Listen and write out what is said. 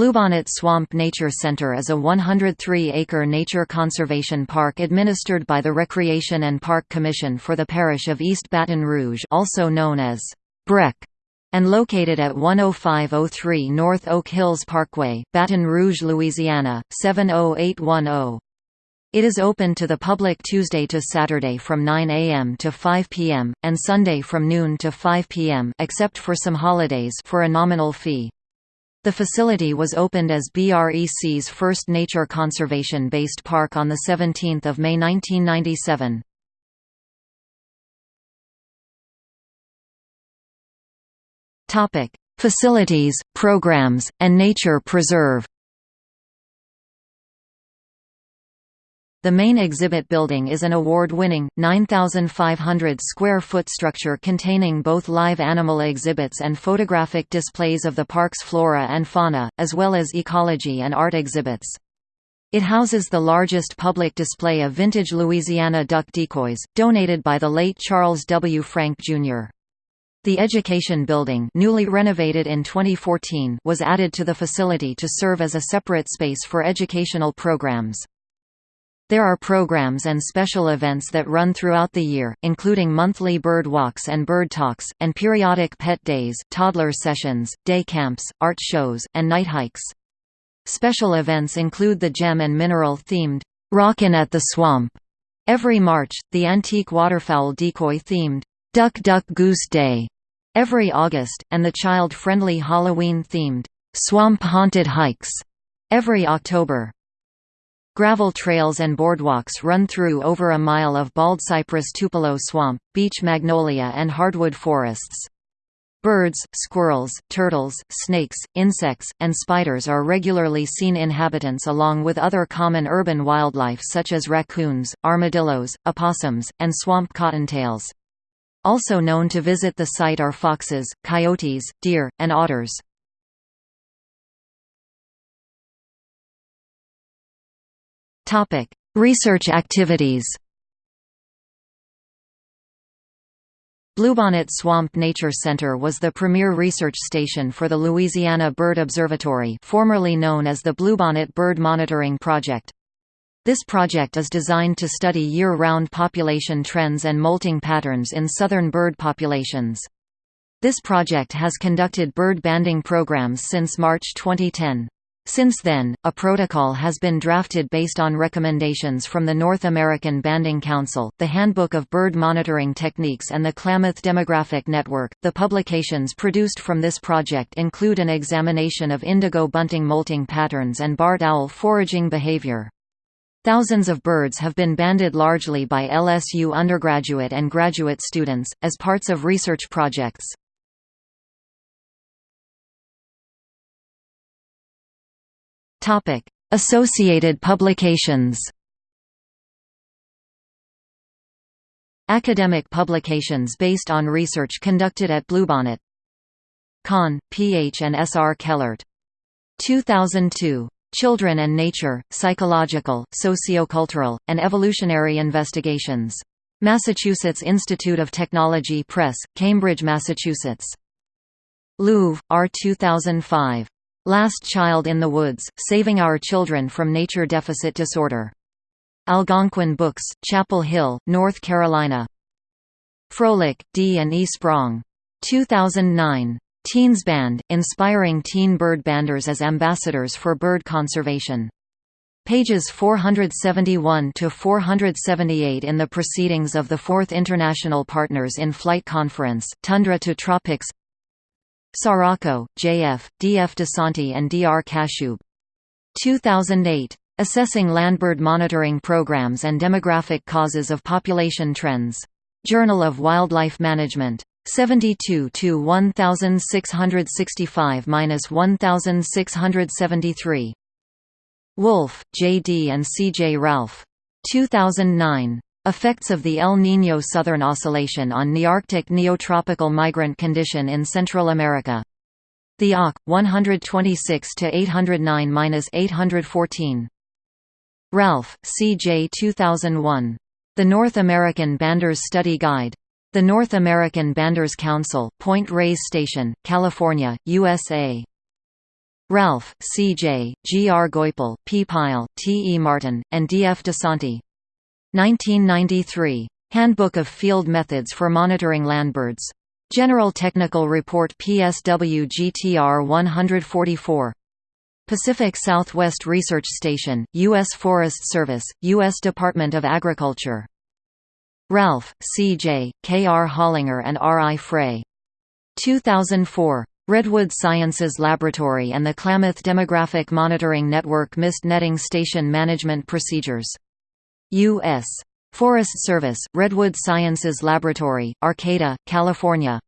Bluebonnet Swamp Nature Center is a 103-acre nature conservation park administered by the Recreation and Park Commission for the parish of East Baton Rouge also known as BREC, and located at 10503 North Oak Hills Parkway, Baton Rouge, Louisiana, 70810. It is open to the public Tuesday to Saturday from 9 a.m. to 5 p.m., and Sunday from noon to 5 p.m. except for some holidays for a nominal fee. The facility was opened as BREC's first nature conservation-based park on 17 May 1997. Facilities, programs, and nature preserve The main exhibit building is an award-winning, 9,500-square-foot structure containing both live animal exhibits and photographic displays of the park's flora and fauna, as well as ecology and art exhibits. It houses the largest public display of vintage Louisiana duck decoys, donated by the late Charles W. Frank, Jr. The Education Building newly renovated in 2014 was added to the facility to serve as a separate space for educational programs. There are programs and special events that run throughout the year, including monthly bird walks and bird talks, and periodic pet days, toddler sessions, day camps, art shows, and night hikes. Special events include the gem and mineral themed Rockin' at the Swamp every March, the antique waterfowl decoy themed Duck Duck Goose Day every August, and the child-friendly Halloween themed Swamp Haunted Hikes every October. Gravel trails and boardwalks run through over a mile of baldcypress tupelo swamp, beech magnolia and hardwood forests. Birds, squirrels, turtles, snakes, insects, and spiders are regularly seen inhabitants along with other common urban wildlife such as raccoons, armadillos, opossums, and swamp cottontails. Also known to visit the site are foxes, coyotes, deer, and otters. Topic: Research activities. Bluebonnet Swamp Nature Center was the premier research station for the Louisiana Bird Observatory formerly known as the Bluebonnet Bird Monitoring Project. This project is designed to study year-round population trends and molting patterns in southern bird populations. This project has conducted bird banding programs since March 2010. Since then, a protocol has been drafted based on recommendations from the North American Banding Council, the Handbook of Bird Monitoring Techniques, and the Klamath Demographic Network. The publications produced from this project include an examination of indigo bunting molting patterns and barred owl foraging behavior. Thousands of birds have been banded largely by LSU undergraduate and graduate students, as parts of research projects. Topic: Associated publications. Academic publications based on research conducted at Bluebonnet. Kahn, P.H. and S. R. Kellert. 2002. Children and Nature, Psychological, Sociocultural, and Evolutionary Investigations. Massachusetts Institute of Technology Press, Cambridge, Massachusetts. Louv, R. 2005. Last Child in the Woods, Saving Our Children from Nature Deficit Disorder. Algonquin Books, Chapel Hill, North Carolina. Froelich, D. and E. Sprong. 2009. Teens Band, Inspiring Teen Bird Banders as Ambassadors for Bird Conservation. Pages 471 to 478 in the Proceedings of the Fourth International Partners in Flight Conference, Tundra to Tropics Saracco, J.F., D.F. DeSante and D.R. Kaschube. 2008. Assessing Landbird Monitoring Programs and Demographic Causes of Population Trends. Journal of Wildlife Management. 72 to 1665–1673. Wolfe, J. D. and C. J. Ralph. 2009. Effects of the El Niño Southern Oscillation on Nearctic Neotropical Migrant Condition in Central America. The Auk, 126–809–814. Ralph, C. J. 2001. The North American Banders Study Guide. The North American Banders Council, Point Reyes Station, California, USA. Ralph, C. J., G. R. Geupel, P. Pyle, T. E. Martin, and D. F. DeSante. 1993. Handbook of Field Methods for Monitoring Landbirds. General Technical Report PSW GTR 144. Pacific Southwest Research Station, U.S. Forest Service, U.S. Department of Agriculture. Ralph, C. J., K. R. Hollinger and R. I. Frey. 2004. Redwood Sciences Laboratory and the Klamath Demographic Monitoring Network Mist Netting Station Management Procedures. U.S. Forest Service, Redwood Sciences Laboratory, Arcata, California.